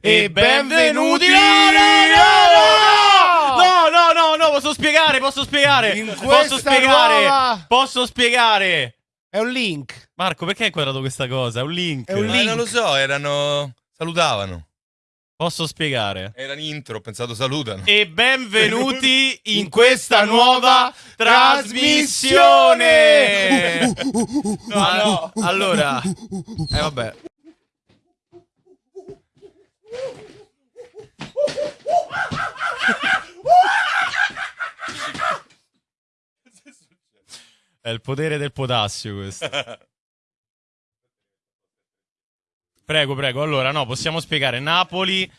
e benvenuti. No, no, no, no, no, no, no, posso spiegare, posso spiegare. In Posso spiegare. nuova- Posso spiegare. È un link. Marco, perché hai inquadrato questa cosa? È un link. È un Ma link. non lo so, erano. Salutavano. Posso spiegare. Era in intro, ho pensato salutano. E benvenuti in questa nuova trasmissione. No, no. Allora, eh vabbè. È il potere del potassio questo. Prego, prego. Allora, no, possiamo spiegare. Napoli